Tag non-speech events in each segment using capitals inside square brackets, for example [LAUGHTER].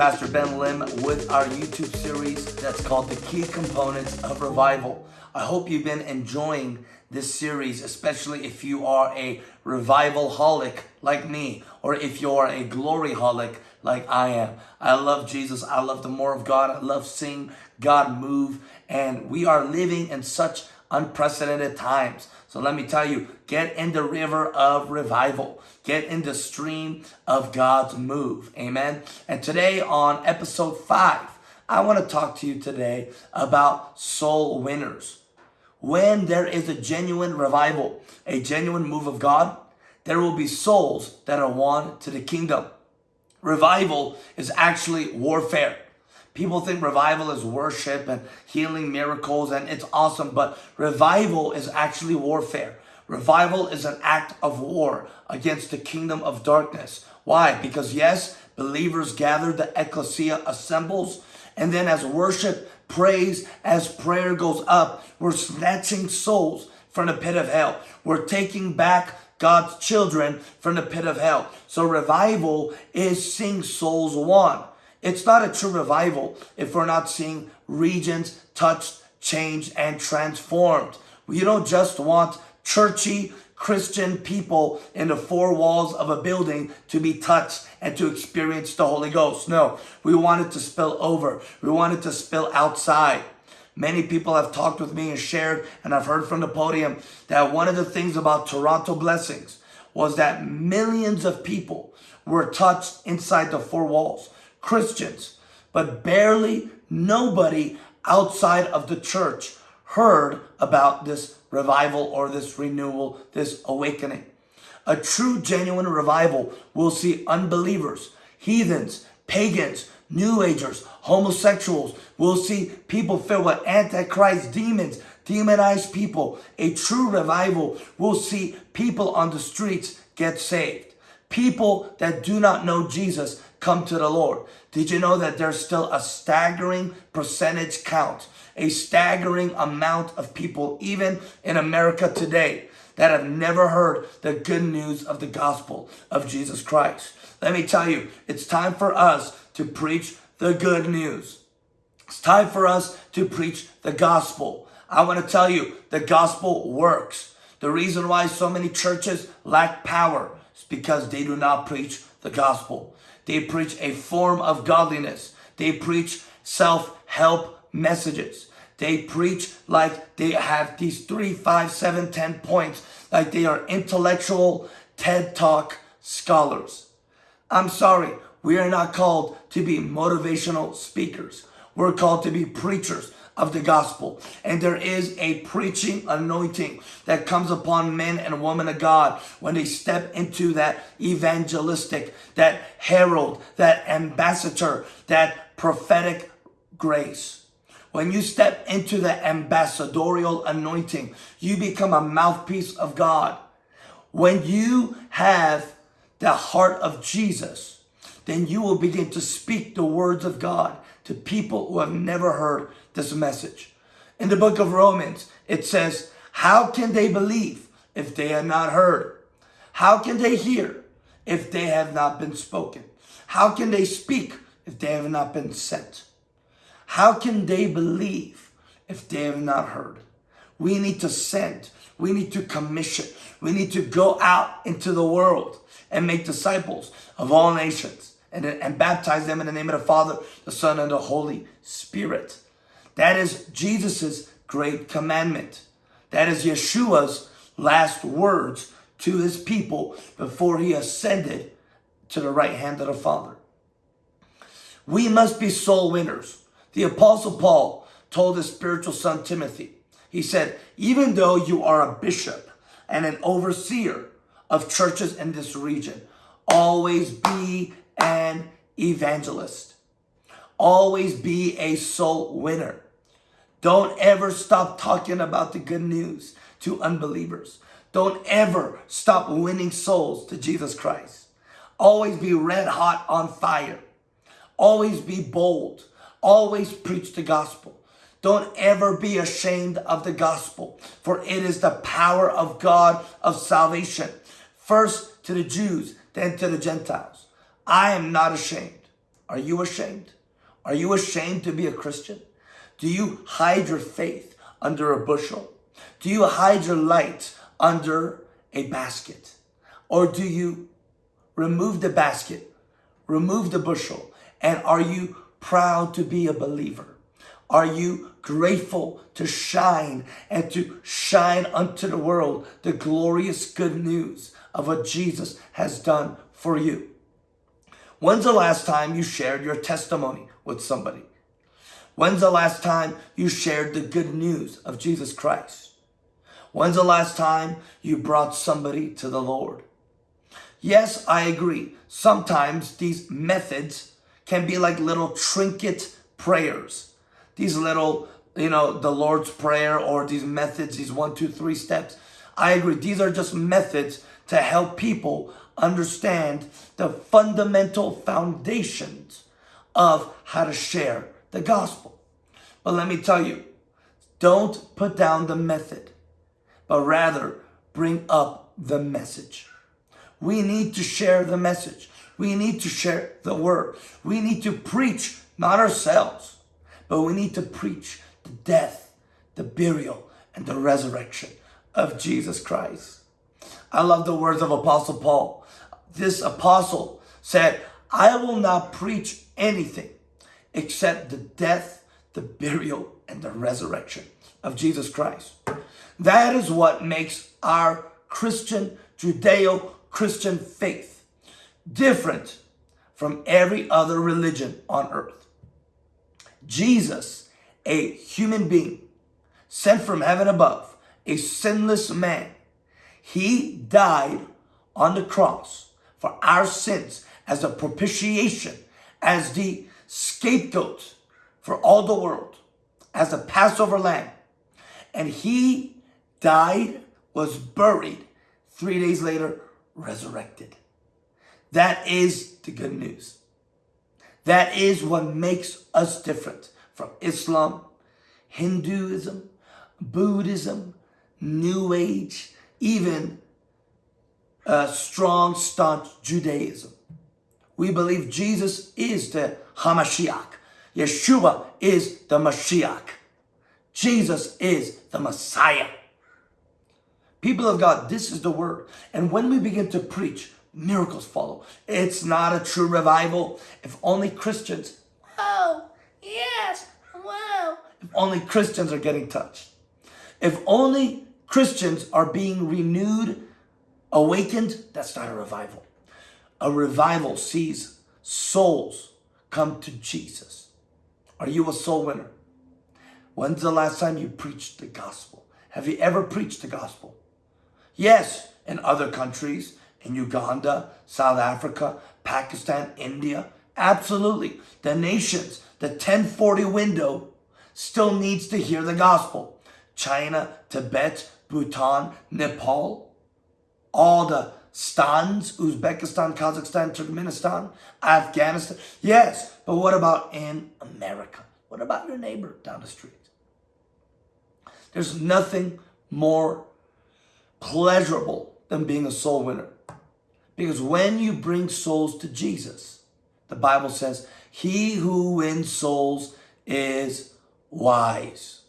Pastor Ben Lim with our YouTube series that's called The Key Components of Revival. I hope you've been enjoying this series, especially if you are a revival holic like me, or if you're a glory holic like I am. I love Jesus. I love the more of God. I love seeing God move. And we are living in such unprecedented times. So let me tell you, get in the river of revival. Get in the stream of God's move. Amen. And today on episode five, I want to talk to you today about soul winners. When there is a genuine revival, a genuine move of God, there will be souls that are won to the kingdom. Revival is actually warfare. People think revival is worship and healing miracles and it's awesome, but revival is actually warfare. Revival is an act of war against the kingdom of darkness. Why? Because yes, believers gather, the ecclesia assembles, and then as worship, praise, as prayer goes up, we're snatching souls from the pit of hell. We're taking back God's children from the pit of hell. So revival is seeing souls won. It's not a true revival if we're not seeing regions touched, changed, and transformed. You don't just want churchy Christian people in the four walls of a building to be touched and to experience the Holy Ghost. No, we want it to spill over. We want it to spill outside. Many people have talked with me and shared, and I've heard from the podium that one of the things about Toronto Blessings was that millions of people were touched inside the four walls. Christians, but barely nobody outside of the church heard about this revival or this renewal, this awakening. A true, genuine revival will see unbelievers, heathens, pagans, New Agers, homosexuals. We'll see people filled with antichrist demons, demonized people. A true revival will see people on the streets get saved. People that do not know Jesus come to the Lord. Did you know that there's still a staggering percentage count, a staggering amount of people, even in America today, that have never heard the good news of the gospel of Jesus Christ? Let me tell you, it's time for us to preach the good news. It's time for us to preach the gospel. I want to tell you, the gospel works. The reason why so many churches lack power is because they do not preach the gospel. They preach a form of godliness. They preach self-help messages. They preach like they have these three, five, seven, ten points, like they are intellectual TED Talk scholars. I'm sorry, we are not called to be motivational speakers. We're called to be preachers of the gospel. And there is a preaching anointing that comes upon men and women of God when they step into that evangelistic, that herald, that ambassador, that prophetic grace. When you step into the ambassadorial anointing, you become a mouthpiece of God. When you have the heart of Jesus, then you will begin to speak the words of God to people who have never heard this message. In the book of Romans, it says, how can they believe if they have not heard? How can they hear if they have not been spoken? How can they speak if they have not been sent? How can they believe if they have not heard? We need to send. We need to commission. We need to go out into the world and make disciples of all nations and, and baptize them in the name of the Father, the Son, and the Holy Spirit. That is Jesus's great commandment. That is Yeshua's last words to his people before he ascended to the right hand of the Father. We must be soul winners. The Apostle Paul told his spiritual son Timothy, he said, even though you are a bishop and an overseer of churches in this region, always be an evangelist. Always be a soul winner. Don't ever stop talking about the good news to unbelievers. Don't ever stop winning souls to Jesus Christ. Always be red hot on fire. Always be bold. Always preach the gospel. Don't ever be ashamed of the gospel, for it is the power of God of salvation. First to the Jews, then to the Gentiles. I am not ashamed. Are you ashamed? Are you ashamed to be a Christian? Do you hide your faith under a bushel? Do you hide your light under a basket? Or do you remove the basket, remove the bushel, and are you proud to be a believer? Are you grateful to shine and to shine unto the world the glorious good news of what Jesus has done for you? When's the last time you shared your testimony with somebody? When's the last time you shared the good news of Jesus Christ? When's the last time you brought somebody to the Lord? Yes, I agree. Sometimes these methods can be like little trinket prayers. These little, you know, the Lord's Prayer or these methods, these one, two, three steps. I agree. These are just methods to help people understand the fundamental foundations of how to share the gospel. But let me tell you, don't put down the method, but rather bring up the message. We need to share the message. We need to share the word. We need to preach, not ourselves, but we need to preach the death, the burial, and the resurrection of Jesus Christ. I love the words of Apostle Paul. This apostle said, I will not preach anything except the death, the burial, and the resurrection of Jesus Christ. That is what makes our Christian Judeo Christian faith different from every other religion on earth. Jesus, a human being sent from heaven above, a sinless man, he died on the cross for our sins as a propitiation, as the scapegoat for all the world, as a Passover lamb. And he died, was buried, three days later, resurrected. That is the good news. That is what makes us different from Islam, Hinduism, Buddhism, New Age, even uh, strong, staunch Judaism. We believe Jesus is the Hamashiach. Yeshua is the Mashiach. Jesus is the Messiah. People of God, this is the word. And when we begin to preach, miracles follow. It's not a true revival if only Christians, oh, yes, wow, if only Christians are getting touched. If only Christians are being renewed, awakened, that's not a revival. A revival sees souls come to Jesus. Are you a soul winner? When's the last time you preached the gospel? Have you ever preached the gospel? Yes, in other countries, in Uganda, South Africa, Pakistan, India, absolutely. The nations, the 1040 window still needs to hear the gospel. China, Tibet, Bhutan, Nepal, all the stans, Uzbekistan, Kazakhstan, Turkmenistan, Afghanistan. Yes, but what about in America? What about your neighbor down the street? There's nothing more pleasurable than being a soul winner. Because when you bring souls to Jesus, the Bible says, he who wins souls is wise.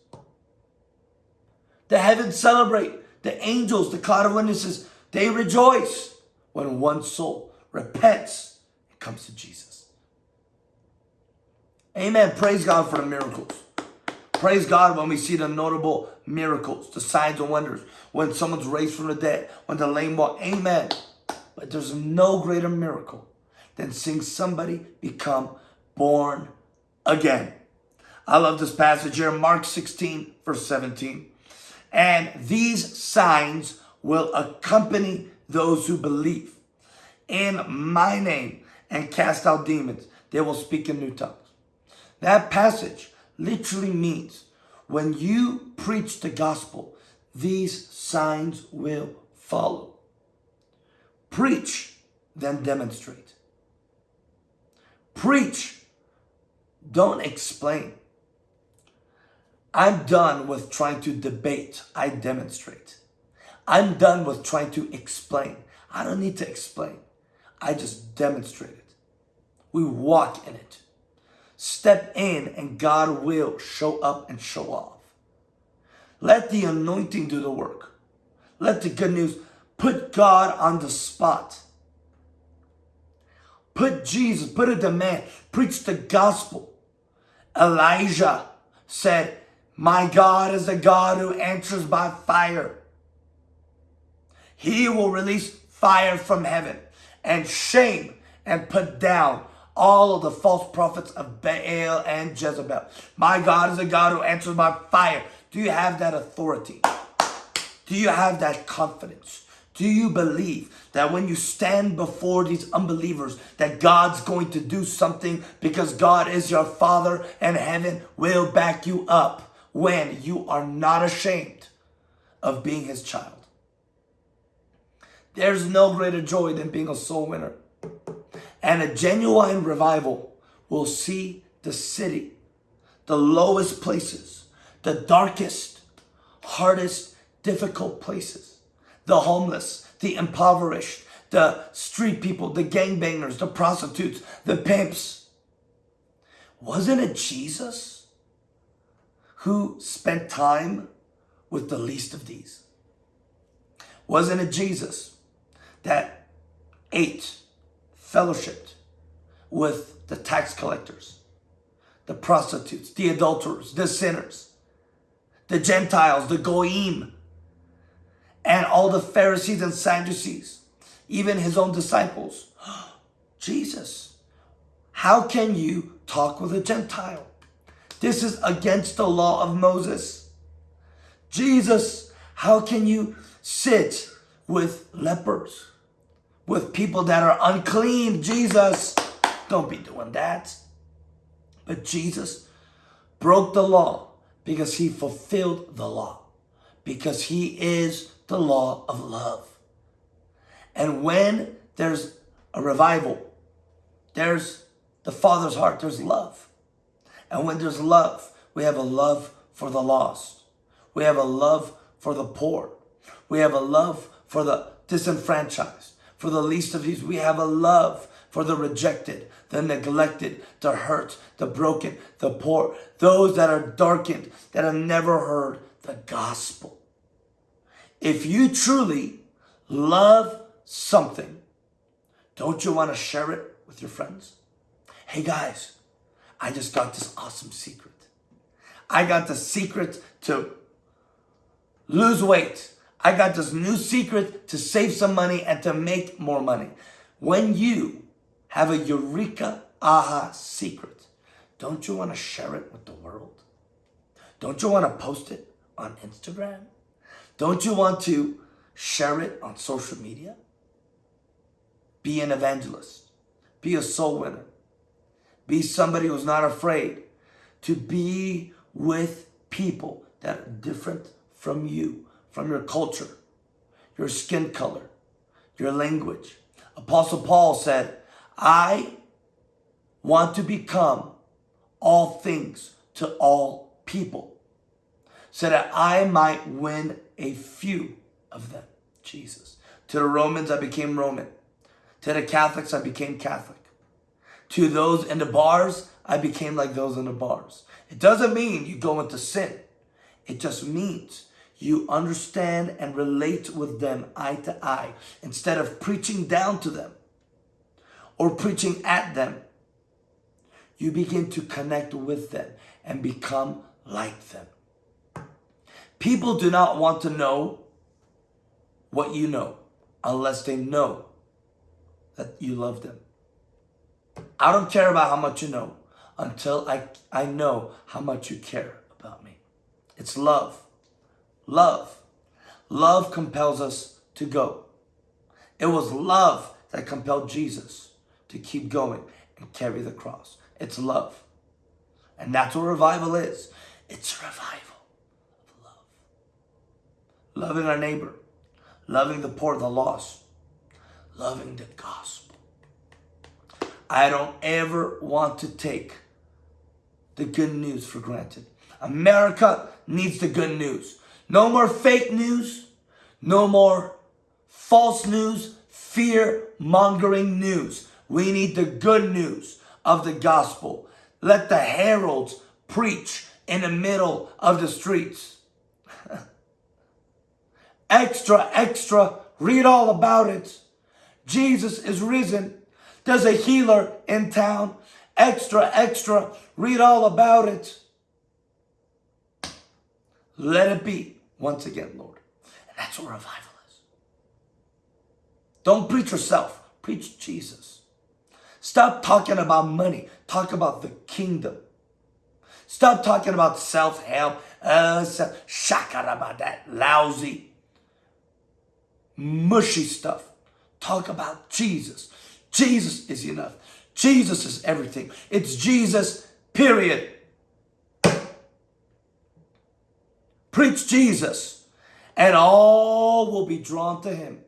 The heavens celebrate. The angels, the cloud of witnesses, they rejoice when one soul repents and comes to Jesus. Amen. Praise God for the miracles. Praise God when we see the notable miracles, the signs and wonders, when someone's raised from the dead, when the lame walk. Amen. But there's no greater miracle than seeing somebody become born again. I love this passage here, Mark 16, verse 17. And these signs will accompany those who believe. In my name and cast out demons, they will speak in new tongues. That passage literally means when you preach the gospel, these signs will follow. Preach, then demonstrate. Preach, don't explain. I'm done with trying to debate. I demonstrate. I'm done with trying to explain. I don't need to explain. I just demonstrate it. We walk in it. Step in and God will show up and show off. Let the anointing do the work. Let the good news put God on the spot. Put Jesus, put a demand, preach the gospel. Elijah said, My God is a God who answers by fire. He will release fire from heaven and shame and put down all of the false prophets of Baal and Jezebel. My God is a God who answers by fire. Do you have that authority? Do you have that confidence? Do you believe that when you stand before these unbelievers that God's going to do something because God is your father and heaven will back you up when you are not ashamed of being his child? There's no greater joy than being a soul winner. And a genuine revival will see the city, the lowest places, the darkest, hardest, difficult places, the homeless, the impoverished, the street people, the gangbangers, the prostitutes, the pimps. Wasn't it Jesus who spent time with the least of these? Wasn't it Jesus that ate, fellowshipped with the tax collectors, the prostitutes, the adulterers, the sinners, the Gentiles, the Goyim, and all the Pharisees and Sadducees, even his own disciples. [GASPS] Jesus, how can you talk with a Gentile? This is against the law of Moses. Jesus, how can you sit with lepers, with people that are unclean? Jesus, don't be doing that. But Jesus broke the law because he fulfilled the law, because he is the law of love. And when there's a revival, there's the Father's heart, there's love. And when there's love, we have a love for the lost. We have a love for the poor. We have a love for the disenfranchised, for the least of these. We have a love for the rejected, the neglected, the hurt, the broken, the poor, those that are darkened, that have never heard the gospel. If you truly love something, don't you want to share it with your friends? Hey guys, I just got this awesome secret. I got the secret to lose weight. I got this new secret to save some money and to make more money. When you have a eureka aha secret, don't you want to share it with the world? Don't you want to post it on Instagram? Don't you want to share it on social media? Be an evangelist. Be a soul winner. Be somebody who's not afraid to be with people that are different from you, from your culture, your skin color, your language. Apostle Paul said, I want to become all things to all people so that I might win a few of them. Jesus. To the Romans, I became Roman. To the Catholics, I became Catholic. To those in the bars, I became like those in the bars. It doesn't mean you go into sin. It just means you understand and relate with them eye to eye instead of preaching down to them or preaching at them. You begin to connect with them and become like them. People do not want to know what you know unless they know that you love them. I don't care about how much you know until I, I know how much you care about me. It's love. Love. Love compels us to go. It was love that compelled Jesus to keep going and carry the cross. It's love. And that's what revival is. It's revival of love. loving our neighbor, loving the poor, the lost, loving the gospel. I don't ever want to take the good news for granted. America needs the good news. No more fake news. No more false news, fear mongering news. We need the good news of the gospel. Let the heralds preach in the middle of the streets. [LAUGHS] extra, extra, read all about it. Jesus is risen. There's a healer in town. Extra, extra, read all about it. Let it be once again, Lord. And that's what revival is. Don't preach yourself. Preach Jesus. Stop talking about money. Talk about the kingdom. Stop talking about self-help. Uh, about that lousy, mushy stuff. Talk about Jesus. Jesus is enough. Jesus is everything. It's Jesus, period. Preach Jesus, and all will be drawn to him.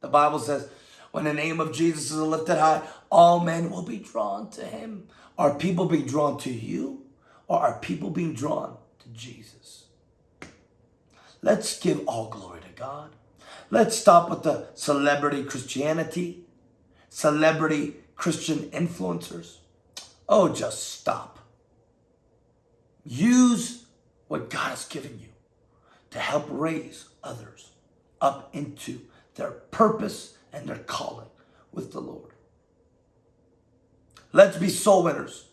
The Bible says, when the name of Jesus is lifted high, all men will be drawn to him. Are people being drawn to you, or are people being drawn to Jesus? Let's give all glory to God. Let's stop with the celebrity Christianity, celebrity Christian influencers. Oh, just stop. Use what God has given you to help raise others up into their purpose and their calling with the Lord. Let's be soul winners.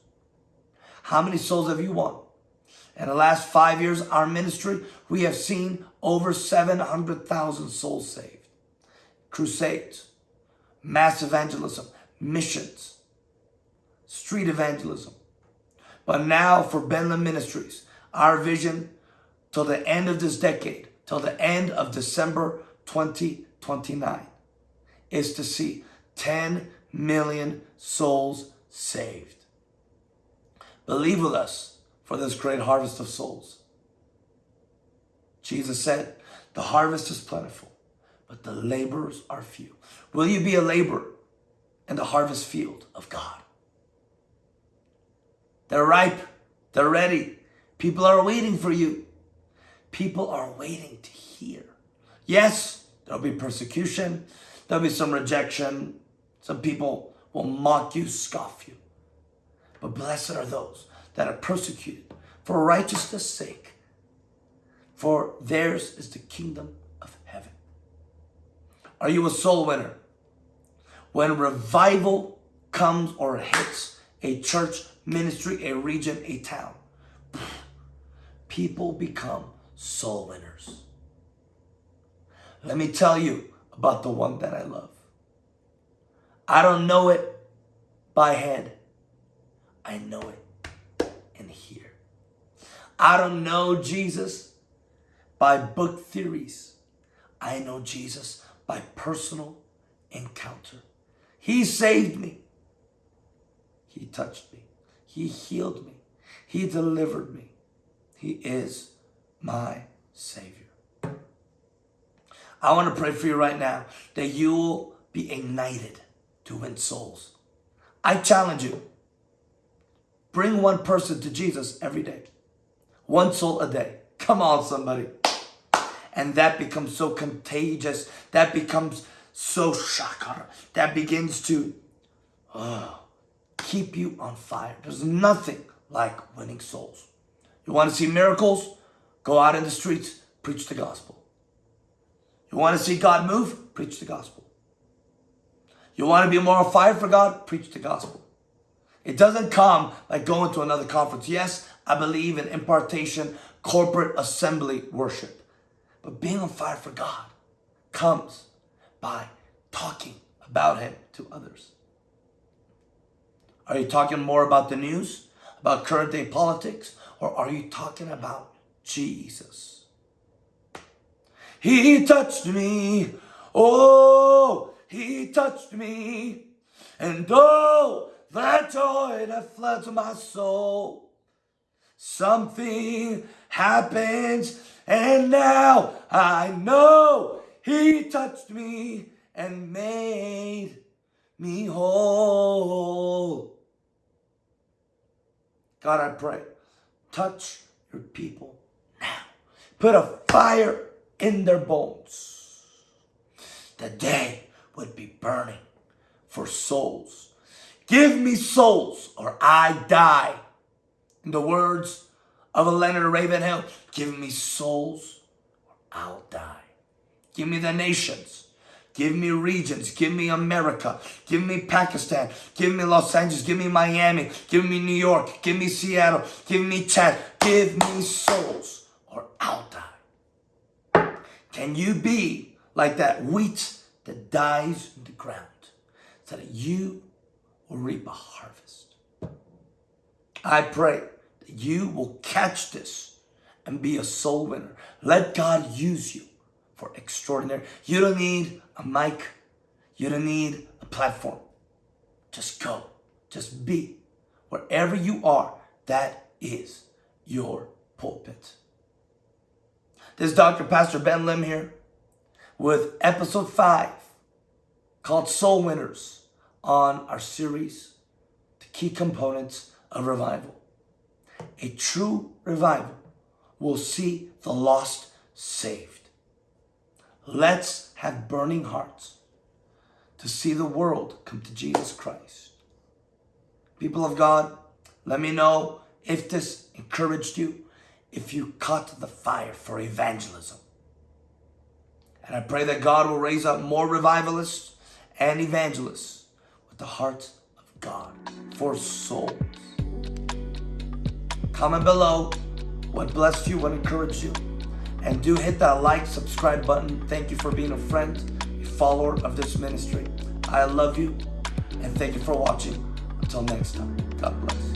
How many souls have you won? In the last five years, our ministry, we have seen over 700,000 souls saved. Crusades, mass evangelism, missions, street evangelism. But now for Ben Lim Ministries, our vision till the end of this decade, till the end of December 2029, is to see 10 million souls saved. Believe with us for this great harvest of souls. Jesus said, the harvest is plentiful, but the laborers are few. Will you be a laborer in the harvest field of God? They're ripe. They're ready. People are waiting for you. People are waiting to hear. Yes, there'll be persecution. There'll be some rejection. Some people will mock you, scoff you. But blessed are those that are persecuted for righteousness' sake. For theirs is the kingdom of heaven. Are you a soul winner? When revival comes or hits a church, ministry, a region, a town, people become soul winners. Let me tell you about the one that I love. I don't know it by head. I know it in here. I don't know Jesus by book theories. I know Jesus by personal encounter. He saved me. He touched me. He healed me. He delivered me. He is my Savior. I want to pray for you right now that you will be ignited to win souls. I challenge you. Bring one person to Jesus every day. One soul a day. Come on, somebody. And that becomes so contagious. That becomes so shakar. That begins to oh, keep you on fire. There's nothing like winning souls. You want to see miracles? Go out in the streets, preach the gospel. You want to see God move? Preach the gospel. You want to be more on fire for God? Preach the gospel. It doesn't come like going to another conference. Yes, I believe in impartation, corporate assembly worship. But being on fire for God comes by talking about Him to others. Are you talking more about the news, about current day politics, or are you talking about Jesus. He touched me. Oh, he touched me. And oh, that joy that floods my soul. Something happens and now I know he touched me and made me whole. God, I pray, touch your people. Put a fire in their bones. The day would be burning for souls. Give me souls or I die. In the words of Leonard Ravenhill, give me souls or I'll die. Give me the nations. Give me regions. Give me America. Give me Pakistan. Give me Los Angeles. Give me Miami. Give me New York. Give me Seattle. Give me Chad. Give me souls I'll die. Can you be like that wheat that dies in the ground so that you will reap a harvest? I pray that you will catch this and be a soul winner. Let God use you for extraordinary. You don't need a mic. You don't need a platform. Just go. Just be. Wherever you are, that is your pulpit. This is Dr. Pastor Ben Lim here with episode 5 called Soul Winners on our series, The Key Components of Revival. A true revival will see the lost saved. Let's have burning hearts to see the world come to Jesus Christ. People of God, let me know if this encouraged you, if you caught the fire for evangelism. And I pray that God will raise up more revivalists and evangelists with the heart of God for souls. Comment below what blessed you, what encouraged you. And do hit that like, subscribe button. Thank you for being a friend, a follower of this ministry. I love you and thank you for watching. Until next time, God bless.